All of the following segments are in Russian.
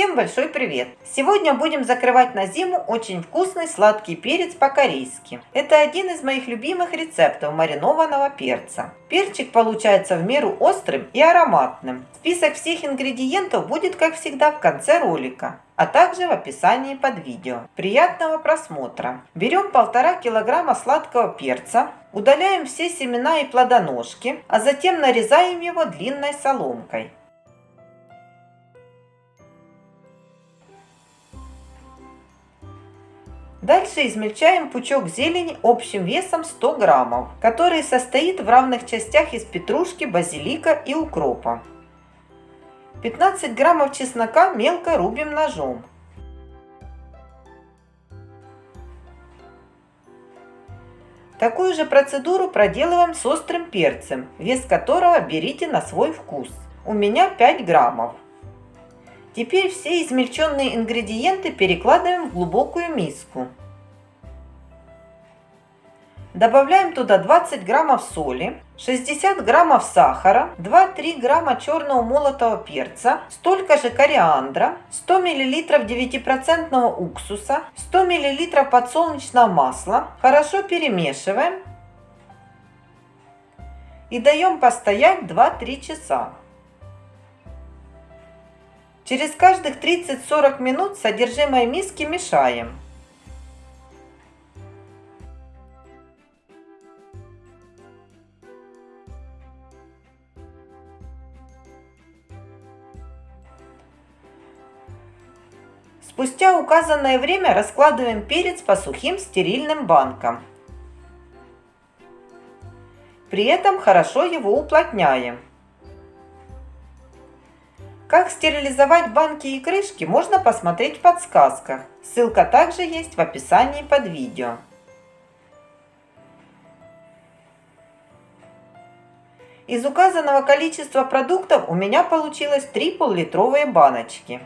Всем большой привет! Сегодня будем закрывать на зиму очень вкусный сладкий перец по-корейски. Это один из моих любимых рецептов маринованного перца. Перчик получается в меру острым и ароматным. Список всех ингредиентов будет как всегда в конце ролика а также в описании под видео. Приятного просмотра! Берем полтора килограмма сладкого перца, удаляем все семена и плодоножки, а затем нарезаем его длинной соломкой. Дальше измельчаем пучок зелени общим весом 100 граммов, который состоит в равных частях из петрушки, базилика и укропа. 15 граммов чеснока мелко рубим ножом. Такую же процедуру проделываем с острым перцем, вес которого берите на свой вкус. У меня 5 граммов. Теперь все измельченные ингредиенты перекладываем в глубокую миску. Добавляем туда 20 граммов соли, 60 граммов сахара, 2-3 грамма черного молотого перца, столько же кориандра, 100 миллилитров 9% уксуса, 100 миллилитров подсолнечного масла. Хорошо перемешиваем и даем постоять 2-3 часа. Через каждых 30-40 минут содержимое миски мешаем. Спустя указанное время раскладываем перец по сухим стерильным банкам. При этом хорошо его уплотняем. Как стерилизовать банки и крышки, можно посмотреть в подсказках. Ссылка также есть в описании под видео. Из указанного количества продуктов у меня получилось 3 пол-литровые баночки.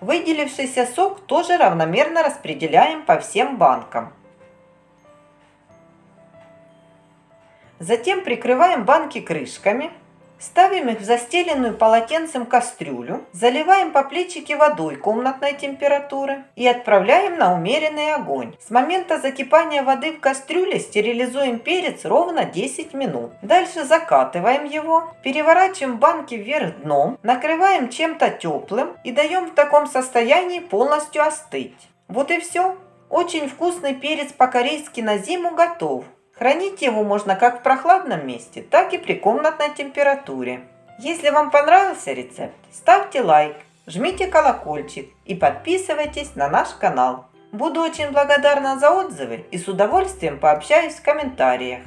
Выделившийся сок тоже равномерно распределяем по всем банкам. Затем прикрываем банки крышками, ставим их в застеленную полотенцем кастрюлю, заливаем по плечике водой комнатной температуры и отправляем на умеренный огонь. С момента закипания воды в кастрюле стерилизуем перец ровно 10 минут. Дальше закатываем его, переворачиваем банки вверх дном, накрываем чем-то теплым и даем в таком состоянии полностью остыть. Вот и все. Очень вкусный перец по-корейски на зиму готов. Хранить его можно как в прохладном месте, так и при комнатной температуре. Если вам понравился рецепт, ставьте лайк, жмите колокольчик и подписывайтесь на наш канал. Буду очень благодарна за отзывы и с удовольствием пообщаюсь в комментариях.